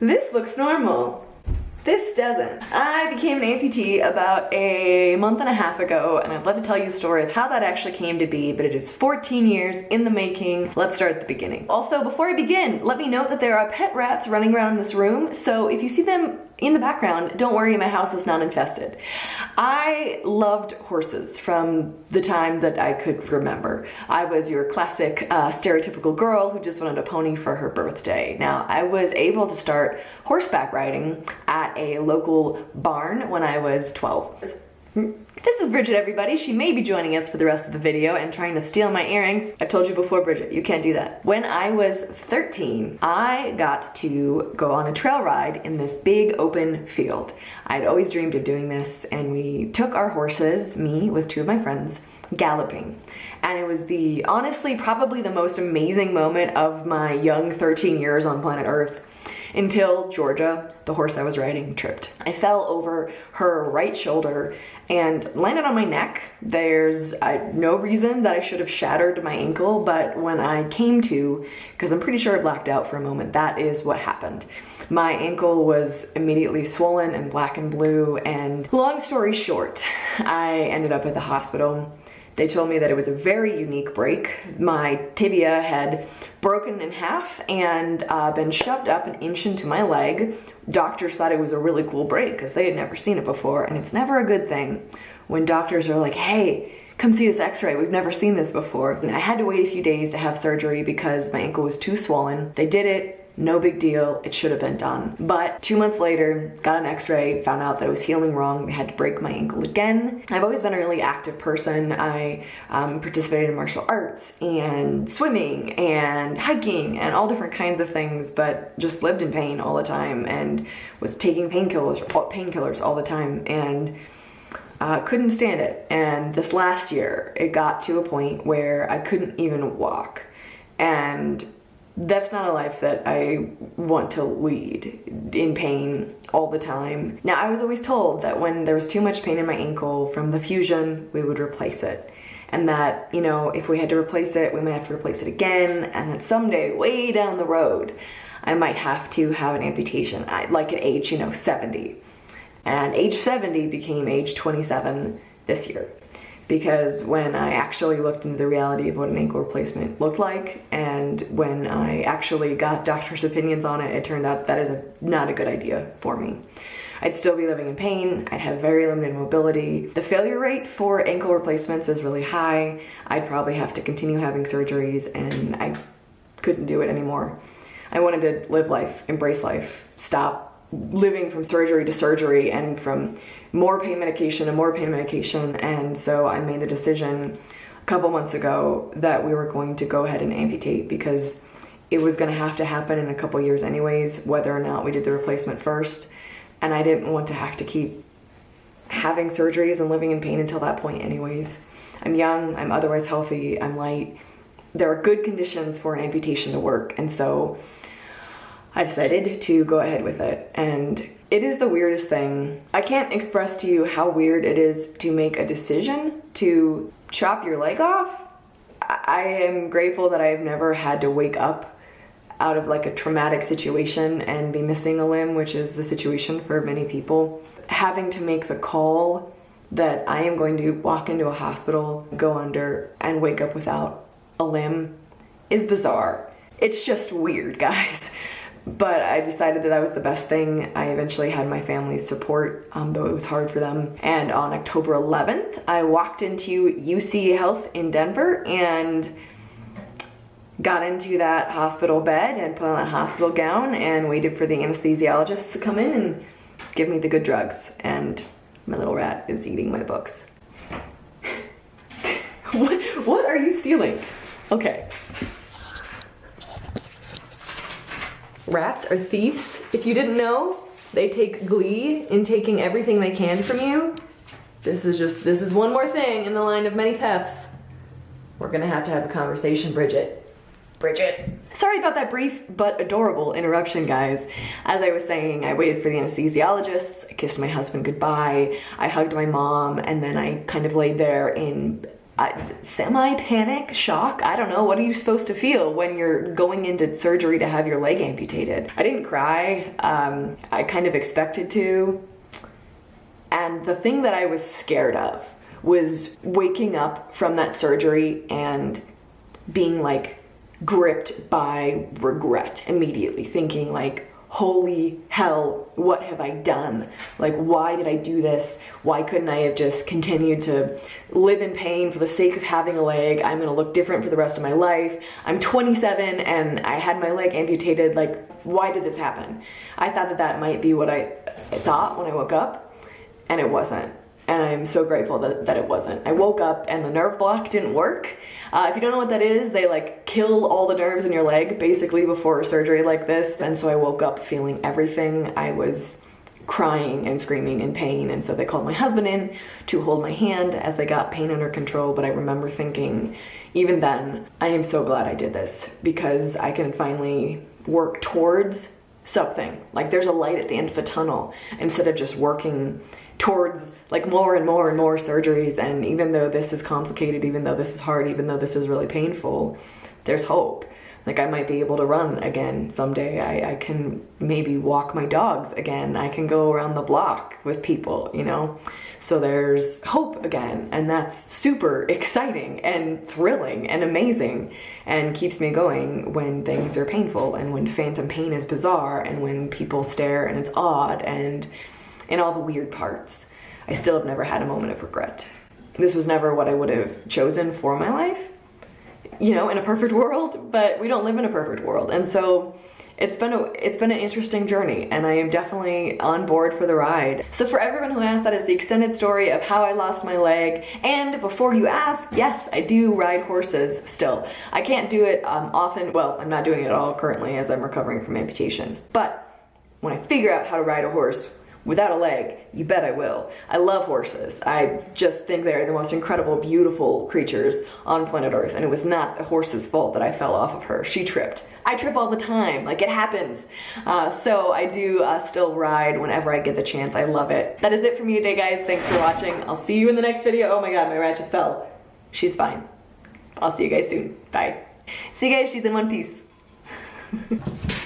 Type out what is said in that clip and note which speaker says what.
Speaker 1: This looks normal. This doesn't. I became an amputee about a month and a half ago, and I'd love to tell you a story of how that actually came to be, but it is 14 years in the making. Let's start at the beginning. Also, before I begin, let me note that there are pet rats running around in this room, so if you see them in the background, don't worry, my house is not infested. I loved horses from the time that I could remember. I was your classic uh, stereotypical girl who just wanted a pony for her birthday. Now, I was able to start horseback riding at a local barn when I was 12. This is Bridget, everybody. She may be joining us for the rest of the video and trying to steal my earrings. I've told you before, Bridget, you can't do that. When I was 13, I got to go on a trail ride in this big open field. I'd always dreamed of doing this, and we took our horses, me with two of my friends, galloping. And it was the, honestly, probably the most amazing moment of my young 13 years on planet Earth until Georgia, the horse I was riding, tripped. I fell over her right shoulder and landed on my neck. There's uh, no reason that I should have shattered my ankle, but when I came to, because I'm pretty sure I blacked out for a moment, that is what happened. My ankle was immediately swollen and black and blue, and long story short, I ended up at the hospital they told me that it was a very unique break. My tibia had broken in half and uh, been shoved up an inch into my leg. Doctors thought it was a really cool break because they had never seen it before, and it's never a good thing when doctors are like, hey, come see this x-ray, we've never seen this before. And I had to wait a few days to have surgery because my ankle was too swollen. They did it, no big deal, it should have been done. But two months later, got an x-ray, found out that it was healing wrong, had to break my ankle again. I've always been a really active person. I um, participated in martial arts and swimming and hiking and all different kinds of things, but just lived in pain all the time and was taking painkillers painkillers all the time and uh, couldn't stand it. And this last year, it got to a point where I couldn't even walk. And that's not a life that I want to lead in pain all the time. Now, I was always told that when there was too much pain in my ankle from the fusion, we would replace it. And that, you know, if we had to replace it, we might have to replace it again. And that someday, way down the road, I might have to have an amputation, like at age, you know, 70. And age 70 became age 27 this year because when I actually looked into the reality of what an ankle replacement looked like and when I actually got doctor's opinions on it, it turned out that is a, not a good idea for me. I'd still be living in pain, I'd have very limited mobility. The failure rate for ankle replacements is really high. I'd probably have to continue having surgeries and I couldn't do it anymore. I wanted to live life, embrace life, stop living from surgery to surgery and from more pain medication and more pain medication. And so I made the decision a couple months ago that we were going to go ahead and amputate because it was going to have to happen in a couple years anyways, whether or not we did the replacement first. And I didn't want to have to keep having surgeries and living in pain until that point anyways. I'm young, I'm otherwise healthy, I'm light. There are good conditions for an amputation to work. And so I decided to go ahead with it. And it is the weirdest thing. I can't express to you how weird it is to make a decision to chop your leg off. I am grateful that I've never had to wake up out of like a traumatic situation and be missing a limb, which is the situation for many people. Having to make the call that I am going to walk into a hospital, go under, and wake up without a limb is bizarre. It's just weird, guys but I decided that that was the best thing. I eventually had my family's support, um, though it was hard for them. And on October 11th, I walked into UC Health in Denver and got into that hospital bed and put on that hospital gown and waited for the anesthesiologist to come in and give me the good drugs. And my little rat is eating my books. what, what are you stealing? Okay. Rats are thieves. If you didn't know, they take glee in taking everything they can from you. This is just, this is one more thing in the line of many thefts. We're gonna have to have a conversation, Bridget. Bridget. Sorry about that brief but adorable interruption, guys. As I was saying, I waited for the anesthesiologists, I kissed my husband goodbye, I hugged my mom, and then I kind of laid there in semi panic, shock. I don't know. What are you supposed to feel when you're going into surgery to have your leg amputated? I didn't cry. Um, I kind of expected to. And the thing that I was scared of was waking up from that surgery and being like gripped by regret immediately, thinking like, holy hell, what have I done? Like, why did I do this? Why couldn't I have just continued to live in pain for the sake of having a leg? I'm gonna look different for the rest of my life. I'm 27 and I had my leg amputated. Like, why did this happen? I thought that that might be what I thought when I woke up, and it wasn't and I'm so grateful that, that it wasn't. I woke up and the nerve block didn't work. Uh, if you don't know what that is, they like kill all the nerves in your leg basically before a surgery like this. And so I woke up feeling everything. I was crying and screaming in pain. And so they called my husband in to hold my hand as they got pain under control. But I remember thinking, even then, I am so glad I did this because I can finally work towards something. Like there's a light at the end of the tunnel instead of just working towards like more and more and more surgeries. And even though this is complicated, even though this is hard, even though this is really painful, there's hope. Like I might be able to run again someday. I, I can maybe walk my dogs again. I can go around the block with people, you know? So there's hope again. And that's super exciting and thrilling and amazing and keeps me going when things are painful and when phantom pain is bizarre and when people stare and it's odd and in all the weird parts. I still have never had a moment of regret. This was never what I would have chosen for my life, you know, in a perfect world, but we don't live in a perfect world. And so it's been a it's been an interesting journey and I am definitely on board for the ride. So for everyone who asked, that is the extended story of how I lost my leg. And before you ask, yes, I do ride horses still. I can't do it um, often. Well, I'm not doing it at all currently as I'm recovering from amputation. But when I figure out how to ride a horse, without a leg, you bet I will. I love horses. I just think they're the most incredible, beautiful creatures on planet Earth, and it was not the horse's fault that I fell off of her. She tripped. I trip all the time, like it happens. Uh, so I do uh, still ride whenever I get the chance. I love it. That is it for me today, guys. Thanks for watching. I'll see you in the next video. Oh my god, my rat just fell. She's fine. I'll see you guys soon. Bye. See you guys, she's in one piece.